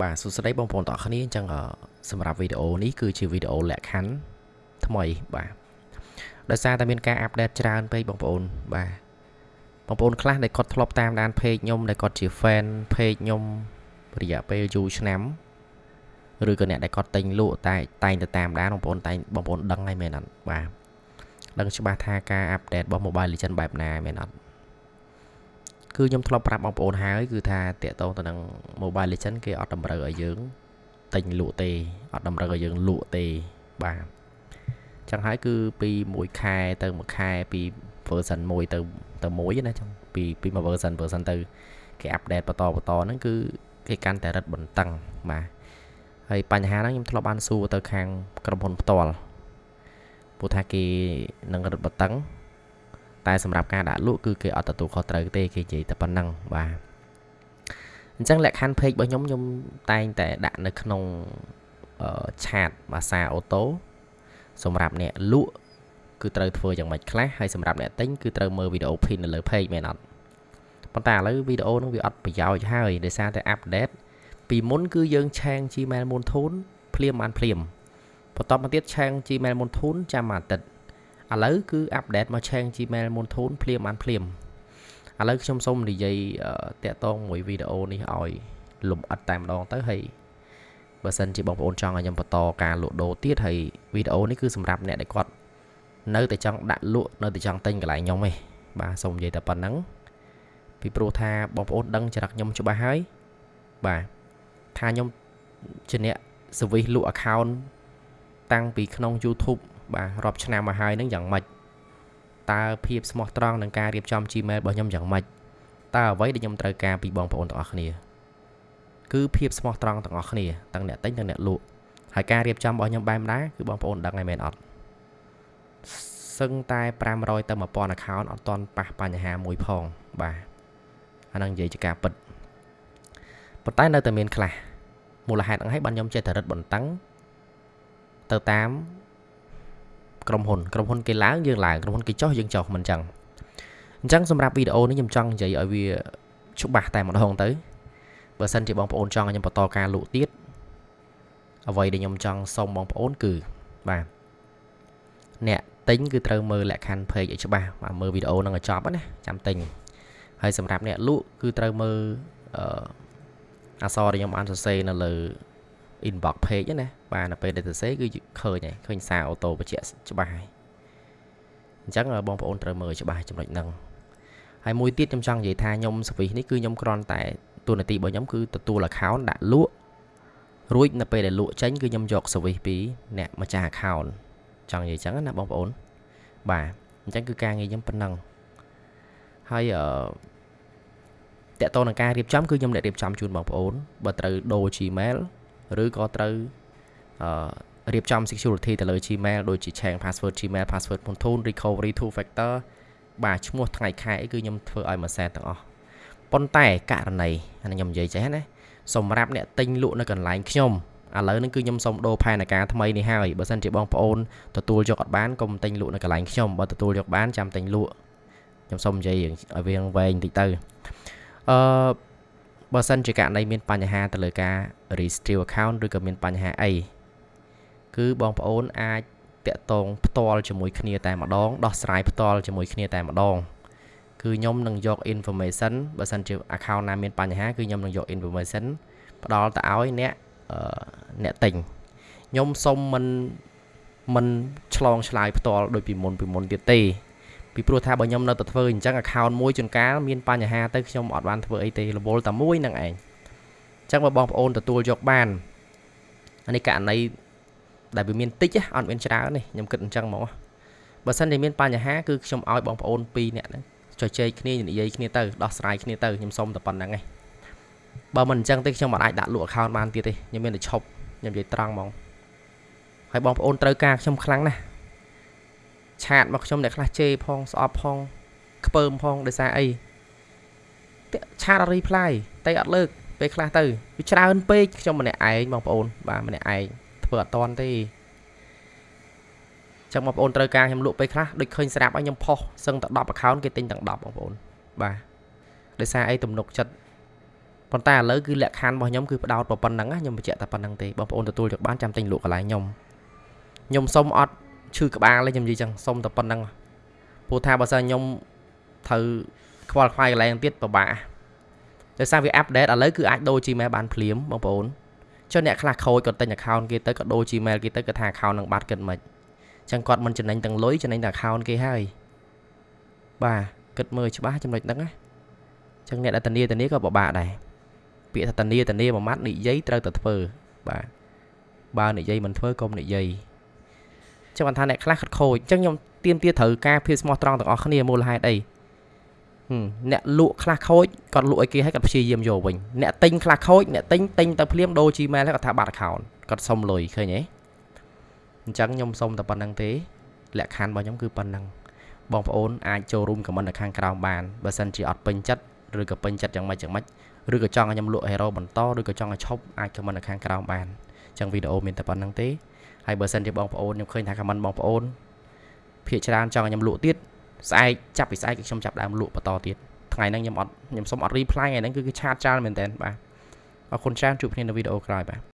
បាទសួស្តីបងប្អូនទាំងអស់គ្នាអញ្ចឹងសម្រាប់វីដេអូនេះគឺជាវីដេអូលក្ខខណ្ឌថ្មីបាទដោយសារតែមានការអាប់ដេតច្រើនពេកបងប្អូនបាទបងប្អូនខ្លះដែលគាត់ធ្លាប់តាមដាន page ខ្ញុំដែលគាត់ជា fan page ខ្ញុំរយៈពេលយូរឆ្នាំឬក៏អ្នកដែលគាត់ទិញលក់តែតែងទៅតាមដានបងប្អូនតែងបងប្អូនដឹងហើយមែនអត់បាទដឹងច្បាស់ថាការអាប់ដេតរបស់ Mobile Legends បែបណាមែនអត់ គឺខ្ញុំធ្លាប់ប្រាប់បងប្អូនហើយគឺថាតាកតងទៅនឹង Mobile Legend គេអត់តម្រូវឲ្យយើងទិញលក់ទេអត់តម្រូវឲ្យយើងលក់ទេបាទចឹងហើយគឺពី1ខែទៅ1ខែពី version 1ទៅទៅ1ណាចឹងពីពីមួយ version version ទៅគេអាប់ដេតបន្តបន្តហ្នឹងគឺគេកាន់តែរឹតបន្តឹងបាទហើយបញ្ហាហ្នឹងខ្ញុំធ្លាប់បានសួរទៅខាងក្រុមហ៊ុនផ្ទាល់ព្រោះថាគេនឹងរឹតបន្តឹង តែសម្រាប់ការដាក់លក់គឺគេអត់ទទួលខុសត្រូវទេគេនិយាយតែប៉ុណ្ណឹងបាទអញ្ចឹងលក្ខខណ្ឌ page របស់ខ្ញុំខ្ញុំតែងតែដាក់នៅក្នុងឆាតភាសាអូតូសម្រាប់អ្នកលក់គឺត្រូវធ្វើយ៉ាងម៉េចខ្លះហើយសម្រាប់អ្នកទិញគឺត្រូវមើលវីដេអូ pin នៅលើ page មែនអត់ប៉ុន្តែឥឡូវវីដេអូនឹងវាអត់ប្រយោជន៍ហើយដោយសារតែ update ពីមុនគឺយើងឆាង Gmail មុនធូនភ្លាមបានភ្លាមបន្តមកទៀតឆាង Gmail មុនធូនចាំមួយអាទិត្យ ឥឡូវគឺអាប់ដេតមកឆេង Gmail មុនធូនភ្លាមបានភ្លាមឥឡូវខ្ញុំសូមនិយាយតាក់ទងមួយវីដេអូនេះឲ្យលំអិតតែម្ដងទៅហើយបើសិនជាបងប្អូនចង់ឲ្យខ្ញុំបន្តការលក់ដូរទៀតហើយវីដេអូនេះគឺសម្រាប់អ្នកដែលគាត់នៅតែចង់ដាក់លក់នៅតែចង់ទិញកន្លែងខ្ញុំឯងបាទសូមនិយាយតែប៉ុណ្្នឹងពីព្រោះថាបងប្អូនដឹងចរិតខ្ញុំច្បាស់ហើយបាទថាខ្ញុំជាអ្នក service លក់ account តាំងពីក្នុង YouTube បាទរាប់ឆ្នាំមកហើយនឹងយ៉ាងម៉េចតើភាពស្មោះត្រង់នឹងការរៀបចំ Gmail របស់ខ្ញុំយ៉ាងម៉េចតើអ្វីដែលខ្ញុំត្រូវការពីបងប្អូនទាំងអស់គ្នាគឺភាពស្មោះត្រង់ទាំងអស់គ្នាទាំងអ្នកទិញទាំងអ្នកលក់ហើយការរៀបចំរបស់ខ្ញុំបែបណាគឺបងប្អូនដឹងហើយមែនអត់សឹងតែ500ទៅ1000 account អត់តន់ប៉ះបញ្ហាមួយផងបាទអានឹងនិយាយជាការពិតប៉ុន្តែនៅតែមានខ្លះមូលហេតុហ្នឹងឲ្យបានខ្ញុំចេះតែរឹតបន្តឹងទៅតាម ក្រុមហ៊ុនក្រុមហ៊ុនគេឡើងយើងឡើងក្រុមហ៊ុនគេចុះយើងចុះមិនចឹងអញ្ចឹងសម្រាប់វីដេអូនេះខ្ញុំចង់និយាយឲ្យវាច្បាស់តែម្ដងទៅបើសិនជាបងប្អូនចង់ឲ្យខ្ញុំបន្តការលក់ទៀតអ្វីដែលខ្ញុំចង់សុំបងប្អូនគឺបាទអ្នកទិញគឺត្រូវមើលលក្ខខណ្ឌ page ឲ្យច្បាស់បាទមើលវីដេអូនឹងឲ្យចប់ណាចាំទិញហើយសម្រាប់អ្នកលក់គឺត្រូវមើលអឺអក្សរដែលខ្ញុំបានសរសេរនៅលើ inbox page ណាបាទនៅពេលដែលសរសេរគឺឃើញហើយឃើញសារអូតូបញ្ជាក់ច្បាស់ហើយអញ្ចឹងបងប្អូនត្រូវមើលច្បាស់ចំណុចហ្នឹងហើយមួយទៀតខ្ញុំចង់និយាយថាខ្ញុំសវិសនេះគឺខ្ញុំគ្រាន់តែទូនាទីរបស់ខ្ញុំគឺទទួល account ដាក់លក់រួចនៅពេលដែលលក់ចេញគឺខ្ញុំយកសវិសពីអ្នកម្ចាស់ account ចង់និយាយអញ្ចឹងណាបងប្អូនបាទអញ្ចឹងគឺការងារខ្ញុំប៉ុណ្ណឹងហើយអឺតកតនឹងការរៀបចំគឺខ្ញុំអ្នករៀបចំជូនបងប្អូនបើត្រូវដូរ Gmail ឬក៏ត្រូវអឺរៀបចំ security ទៅលើ Gmail ដូចជា change password Gmail password Pantone recovery two factor បាទឈ្មោះថ្ងៃខែអីគឺខ្ញុំធ្វើឲ្យមួយសែនទាំងអស់ប៉ុន្តែករណីអានេះខ្ញុំនិយាយចេះណាសម្រាប់អ្នកទិញលក់នៅកន្លែងខ្ញុំឥឡូវនេះគឺខ្ញុំសូមដូរផែនការថ្មីនេះហើយបើសិនជាបងប្អូនទទួលយកអត់បានកុំទិញលក់នៅកន្លែងខ្ញុំបើទទួលយកបានចាំទិញលក់ខ្ញុំសូមនិយាយឲ្យវាវែងបន្តិចទៅអឺ បើសិនជាករណីមានបញ្ហាទៅលើការ restrict account ឬក៏មានបញ្ហាអីគឺបងប្អូនអាចតាក់ទងផ្ទាល់ជាមួយគ្នាតែម្ដងដោះស្រាយផ្ទាល់ជាមួយគ្នាតែម្ដងគឺខ្ញុំនឹងយក information បើសិនជា account ណាមានបញ្ហាគឺខ្ញុំនឹងយក information ផ្ដល់ទៅឲ្យអ្នកអ្នកទិញខ្ញុំសុំមិនមិនឆ្លងឆ្លើយផ្ទាល់ដូចពីមុនពីមុនទៀតទេ ពីព្រោះថាបើខ្ញុំនៅតែធ្វើអញ្ចឹង account មួយជួនកាលមានបញ្ហាទៅខ្ញុំអត់បានធ្វើអីទេរវល់តែមួយនឹងឯងអញ្ចឹងបើបងប្អូនទទួលយកបានអានេះករណីដែលវាមានតិចអត់មានច្រើនទេខ្ញុំគិតអញ្ចឹងហ្មងបើសិនជាមានបញ្ហាគឺខ្ញុំឲ្យបងប្អូន2នាក់ហ្នឹងចុចជែកគ្នានិយាយគ្នាទៅដោះស្រាយគ្នាទៅខ្ញុំសុំតែប៉ុណ្្នឹងឯងបើមិនអញ្ចឹងទេខ្ញុំមិនអាចដាក់លក់ account បានទៀតទេខ្ញុំមានតែឈប់ខ្ញុំនិយាយត្រង់ហ្មងហើយបងប្អូនត្រូវការខ្ញុំខ្លាំងណាស់ ឆាតមកខ្ញុំអ្នកខ្លះជេរផងស្អប់ផងខ្ពើមផងដោយសារអីឆាតអត់ reply តែអត់លើកពេលខ្លះទៅវាច្រើនពេកខ្ញុំម្នាក់ឯងបងប្អូនបាទម្នាក់ឯងធ្វើអត់តន់ទេចឹងបងប្អូនត្រូវការខ្ញុំលក់ពេលខ្លះដូចឃើញស្រាប់ឲ្យខ្ញុំផុសសឹងតែ10 account គេទិញទាំង10បងប្អូនបាទដោយសារអីទំនុកចិត្តប៉ុន្តែឥឡូវគឺលក្ខខណ្ឌរបស់ខ្ញុំគឺផ្ដោតប៉ុណ្ណឹងណាខ្ញុំបញ្ជាក់តែប៉ុណ្្នឹងទេបងប្អូនទទួលយកបានចាំទិញលក់កន្លែងខ្ញុំខ្ញុំសុំអត់ ឈឺក្បាលទេខ្ញុំនិយាយចឹងសុំតែប៉ុណ្្នឹងព្រោះថាបើសិនខ្ញុំត្រូវខ្វល់ខ្វាយកន្លែងទៀតពិបាកដោយសារវាអាប់ដេតឥឡូវគឺអាចដូរ Gmail បានភ្លាមបងប្អូនចុះអ្នកខ្លះខូចគាត់ទិញ account គេទៅក៏ដូរ Gmail គេទៅគាត់ថា account នឹងបាត់គិតមិនចឹងគាត់មិនចំណេញទាំងលុយចំណេញតែ account គេហើយបាទគិតមើលច្បាស់ចំណុចហ្នឹងណាចឹងអ្នកដែលធានាធានាក៏ពិបាកដែរពាក្យថាធានាធានាមួយម៉ាត់និយាយត្រូវតែធ្វើបាទបើនិយាយមិនធ្វើកុំនិយាយ ចឹងបានថាអ្នកខ្លះខូចចឹងខ្ញុំទៀមទាត្រូវការភាពស្មោះត្រង់ទាំងអស់គ្នាមូលហេតុអីអ្នកលក់ខ្លះខូចគាត់លក់ឲ្យគេឲ្យគាត់ព្យាយាមយកវិញអ្នកទិញខ្លះខូចអ្នកទិញទិញទៅភ្លាមដូរ Gmail ហើយគាត់ថាបាត់ account គាត់សុំលុយឃើញទេអញ្ចឹងខ្ញុំសុំតែប៉ុណ្្នឹងទេលក្ខខណ្ឌរបស់ខ្ញុំគឺប៉ុណ្្នឹងបងប្អូនអាចចូលរួមខមមិននៅខាងក្រោមបានបើសិនជាអត់ពេញចិត្តឬក៏ពេញចិត្តយ៉ាងម៉េចយ៉ាងម៉េចឬក៏ចង់ឲ្យខ្ញុំលក់ hero បន្តឬក៏ចង់ឲ្យឈប់អាចខមមិននៅខាងក្រោមបានអញ្ចឹងវីដេអូមានតែប៉ុណ្្នឹងទេ ហើយបើសិនជាបងប្អូនខ្ញុំឃើញថាខមមិនបងប្អូនភាកច្រើនចង់ឲ្យខ្ញុំលក់ទៀតស្អែកចាប់ពីស្អែកខ្ញុំចាប់ដើមលក់បន្តទៀតថ្ងៃហ្នឹងខ្ញុំអត់ខ្ញុំសុំអត់ reply ថ្ងៃហ្នឹងគឺឆាតច្រើនមែនតើបាទអរគុណច្រើនជួបគ្នានៅវីដេអូក្រោយបាទ